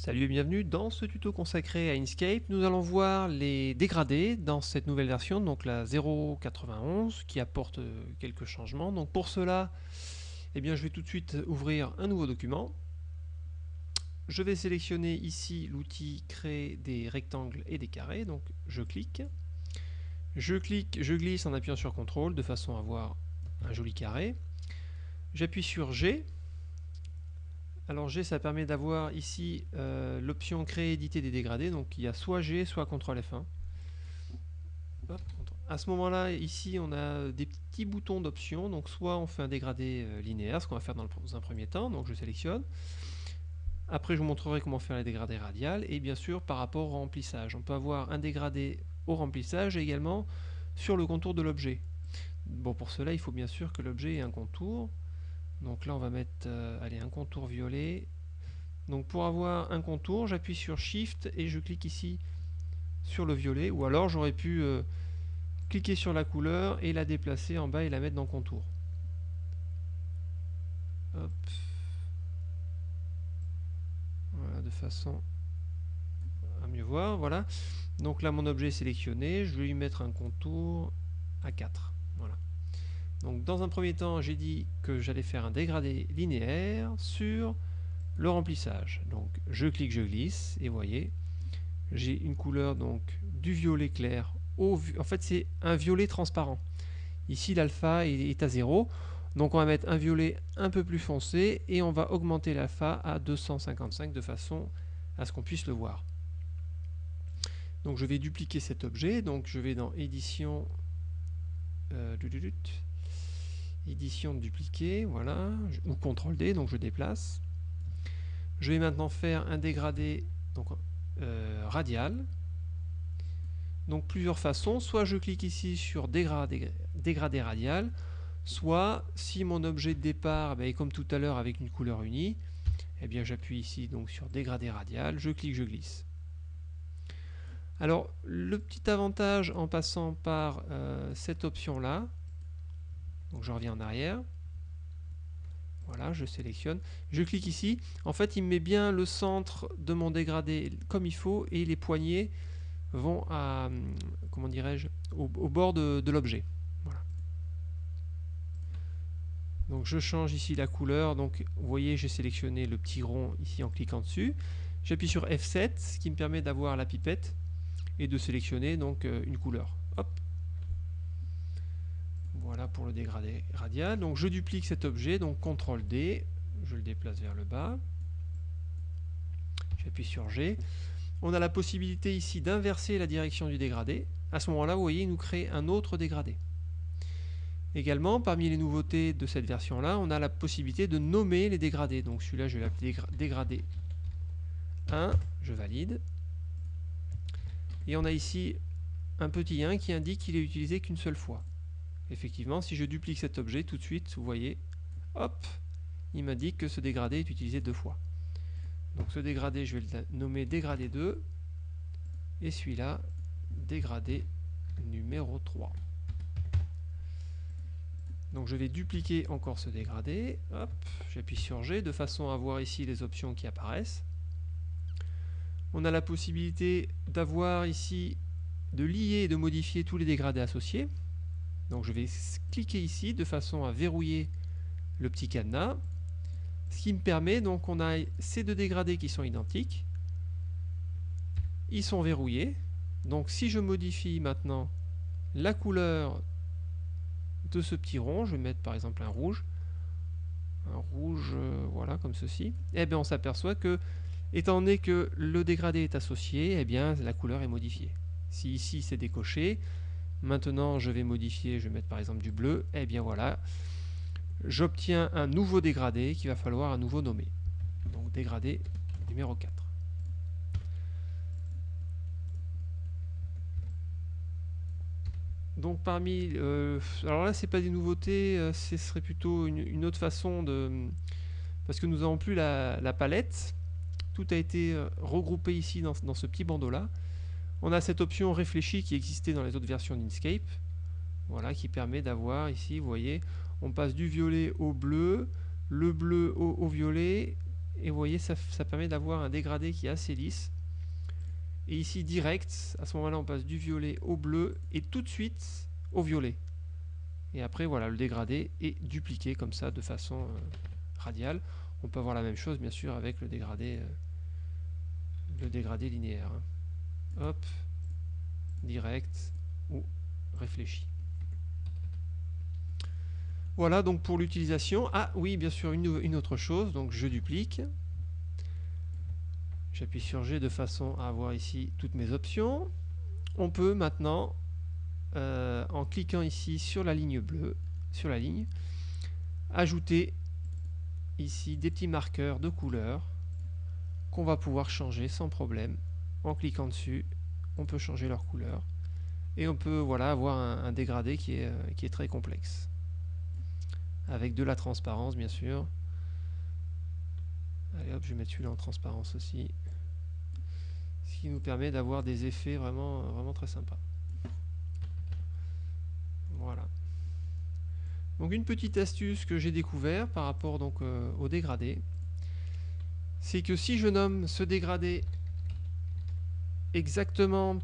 Salut et bienvenue dans ce tuto consacré à Inkscape. Nous allons voir les dégradés dans cette nouvelle version, donc la 0.91, qui apporte euh, quelques changements. Donc pour cela, eh bien, je vais tout de suite ouvrir un nouveau document. Je vais sélectionner ici l'outil créer des rectangles et des carrés, donc je clique. Je clique, je glisse en appuyant sur CTRL de façon à avoir un joli carré. J'appuie sur G alors G, ça permet d'avoir ici euh, l'option créer éditer des dégradés. Donc il y a soit G, soit CTRL F1. À ce moment-là, ici, on a des petits boutons d'options. Donc soit on fait un dégradé euh, linéaire, ce qu'on va faire dans, un premier temps. Donc je sélectionne. Après, je vous montrerai comment faire les dégradés radiales. Et bien sûr, par rapport au remplissage. On peut avoir un dégradé au remplissage et également sur le contour de l'objet. Bon, pour cela, il faut bien sûr que l'objet ait un contour. Donc là, on va mettre euh, allez, un contour violet. Donc pour avoir un contour, j'appuie sur Shift et je clique ici sur le violet. Ou alors j'aurais pu euh, cliquer sur la couleur et la déplacer en bas et la mettre dans contour. Voilà, de façon à mieux voir. Voilà. Donc là, mon objet est sélectionné. Je vais lui mettre un contour à 4. Donc dans un premier temps, j'ai dit que j'allais faire un dégradé linéaire sur le remplissage. Donc je clique, je glisse, et vous voyez, j'ai une couleur donc du violet clair au... En fait, c'est un violet transparent. Ici, l'alpha est à 0. Donc on va mettre un violet un peu plus foncé et on va augmenter l'alpha à 255 de façon à ce qu'on puisse le voir. Donc je vais dupliquer cet objet. Donc je vais dans édition... Euh, édition dupliquer, voilà, ou CTRL D, donc je déplace. Je vais maintenant faire un dégradé donc, euh, radial. Donc plusieurs façons, soit je clique ici sur dégradé, dégradé radial, soit si mon objet de départ ben, est comme tout à l'heure avec une couleur unie, eh bien j'appuie ici donc sur dégradé radial, je clique, je glisse. Alors le petit avantage en passant par euh, cette option là, donc je reviens en arrière. Voilà, je sélectionne. Je clique ici. En fait, il me met bien le centre de mon dégradé comme il faut et les poignées vont à, comment dirais-je, au, bord de, l'objet. Donc je change ici la couleur. Donc vous voyez, j'ai sélectionné le petit rond ici en cliquant dessus. J'appuie sur F7, ce qui me permet d'avoir la pipette et de sélectionner donc euh, une couleur. Hop, voilà pour le dégradé radial. Donc je duplique cet objet, donc CTRL D, je le déplace vers le bas. J'appuie sur G. On a la possibilité ici d'inverser la direction du dégradé. À ce moment-là, vous voyez, il nous crée un autre dégradé. Également, parmi les nouveautés de cette version-là, on a la possibilité de nommer les dégradés. Donc celui-là, je vais l'appeler dégradé 1, je valide. Et on a ici un petit 1 qui indique qu'il est utilisé qu'une seule fois effectivement, si je duplique cet objet, tout de suite, vous voyez, hop, il m'indique que ce dégradé est utilisé deux fois. Donc ce dégradé, je vais le nommer dégradé 2, et celui-là, dégradé numéro 3. Donc je vais dupliquer encore ce dégradé, hop, j'appuie sur G de façon à voir ici les options qui apparaissent. On a la possibilité d'avoir ici, de lier et de modifier tous les dégradés associés. Donc je vais cliquer ici de façon à verrouiller le petit cadenas. Ce qui me permet, donc on a ces deux dégradés qui sont identiques. Ils sont verrouillés. Donc si je modifie maintenant la couleur de ce petit rond, je vais mettre par exemple un rouge, un rouge, euh, voilà, comme ceci, et eh bien on s'aperçoit que, étant donné que le dégradé est associé, et eh bien la couleur est modifiée. Si ici c'est décoché, Maintenant, je vais modifier, je vais mettre par exemple du bleu. Et eh bien voilà, j'obtiens un nouveau dégradé qu'il va falloir à nouveau nommer. Donc dégradé numéro 4. Donc parmi... Euh, alors là, c'est pas des nouveautés, euh, ce serait plutôt une, autre façon de... Parce que nous n'avons plus la, palette. Tout a été euh, regroupé ici dans, dans ce petit bandeau-là. On a cette option réfléchie qui existait dans les autres versions d'Inkscape. Voilà, qui permet d'avoir ici, vous voyez, on passe du violet au bleu, le bleu au, violet, Et vous voyez, ça, permet d'avoir un dégradé qui est assez lisse. Et ici, direct, à ce moment-là, on passe du violet au bleu et tout de suite au violet. Et après, voilà, le dégradé est dupliqué comme ça, de façon euh, radiale. On peut avoir la même chose, bien sûr, avec le dégradé, euh, linéaire. Hein. Hop, direct ou réfléchi. Voilà donc pour l'utilisation. Ah oui, bien sûr, une, autre chose. Donc je duplique. J'appuie sur G de façon à avoir ici toutes mes options. On peut maintenant, euh, en cliquant ici sur la ligne bleue, sur la ligne, ajouter ici des petits marqueurs de couleur qu'on va pouvoir changer sans problème. En cliquant dessus, on peut changer leur couleur et on peut voilà, avoir un, dégradé qui est, euh, qui est très complexe avec de la transparence bien sûr. Allez hop, je vais mettre celui-là en transparence aussi. Ce qui nous permet d'avoir des effets vraiment, vraiment très sympas. Voilà. Donc une petite astuce que j'ai découvert par rapport donc euh, au dégradé, c'est que si je nomme ce dégradé exactement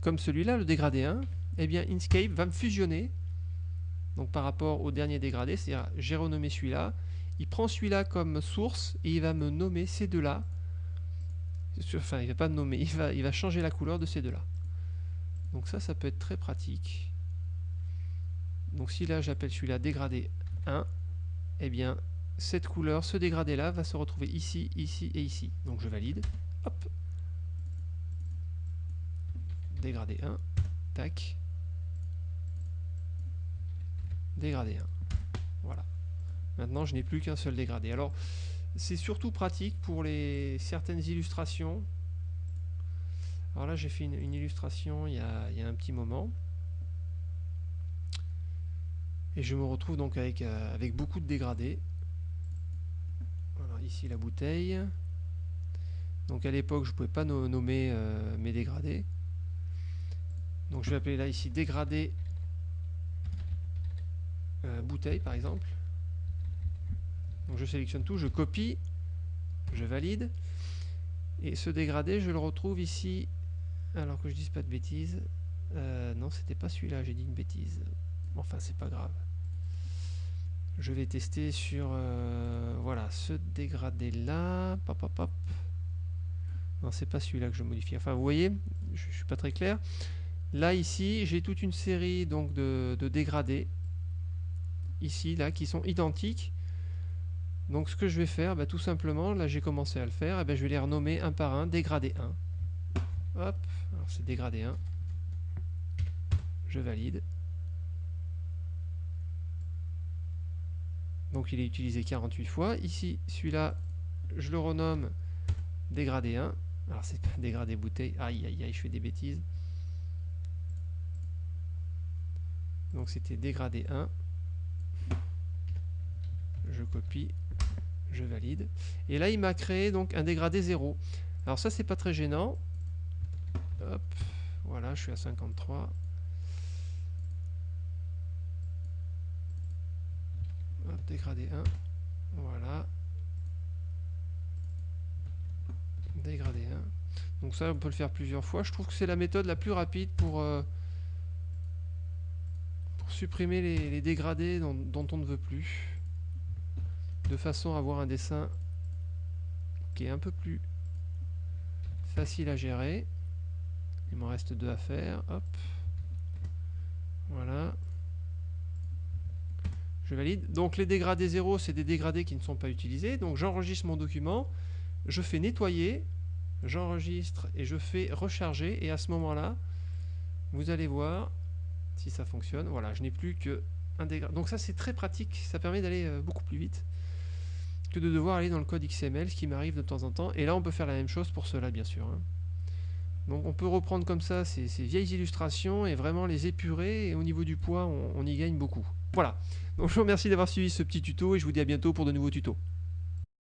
comme celui-là, le dégradé 1, eh bien Inkscape va me fusionner donc par rapport au dernier dégradé, c'est-à-dire j'ai renommé celui-là, il prend celui-là comme source et il va me nommer ces deux-là. Enfin, il va pas nommer, il va, il va changer la couleur de ces deux-là. Donc ça, ça peut être très pratique. Donc si là j'appelle celui-là dégradé 1, eh bien cette couleur, ce dégradé-là va se retrouver ici, ici et ici. Donc je valide. Hop. Dégradé 1. Tac dégradé 1. Voilà. Maintenant, je n'ai plus qu'un seul dégradé. Alors, c'est surtout pratique pour les certaines illustrations. Alors là, j'ai fait une, illustration il y, a, un petit moment. Et je me retrouve donc avec, euh, beaucoup de dégradés. Voilà, ici la bouteille. Donc à l'époque, je ne pouvais pas nommer euh, mes dégradés. Donc je vais appeler là ici dégradé euh, bouteille par exemple. Donc je sélectionne tout, je copie, je valide. Et ce dégradé, je le retrouve ici, alors que je dise pas de bêtises. Euh, non, c'était pas celui-là, j'ai dit une bêtise. Enfin, c'est pas grave. Je vais tester sur euh, voilà ce dégradé là. Pop, pop, pop. Non, c'est pas celui-là que je modifie. Enfin, vous voyez, je, je suis pas très clair. Là, ici, j'ai toute une série donc de, dégradés ici, là, qui sont identiques. Donc ce que je vais faire, bah, tout simplement, là j'ai commencé à le faire, et ben, je vais les renommer un par un, dégradé 1. Hop, alors c'est dégradé 1. Je valide. Donc il est utilisé 48 fois. Ici, celui-là, je le renomme dégradé 1. Alors c'est pas dégradé bouteille. Aïe aïe aïe, je fais des bêtises. Donc c'était dégradé 1 je copie, je valide. Et là, il m'a créé donc un dégradé 0. Alors ça, c'est pas très gênant. Hop, voilà, je suis à 53. Hop, dégradé 1. Voilà. Dégradé 1. Donc ça, on peut le faire plusieurs fois. Je trouve que c'est la méthode la plus rapide pour, euh, supprimer les, dégradés dont on ne veut plus de façon à avoir un dessin qui est un peu plus facile à gérer. Il m'en reste deux à faire. Hop. Voilà. Je valide. Donc les dégradés 0, c'est des dégradés qui ne sont pas utilisés. Donc j'enregistre mon document, je fais nettoyer, j'enregistre et je fais recharger. Et à ce moment-là, vous allez voir si ça fonctionne. Voilà, je n'ai plus que un dégradé. Donc ça c'est très pratique, ça permet d'aller euh, beaucoup plus vite que de devoir aller dans le code XML, ce qui m'arrive de temps en temps. Et là, on peut faire la même chose pour cela, bien sûr. Hein. Donc on peut reprendre comme ça ces, vieilles illustrations et vraiment les épurer. Et au niveau du poids, on, on y gagne beaucoup. Voilà. Donc je vous remercie d'avoir suivi ce petit tuto et je vous dis à bientôt pour de nouveaux tutos.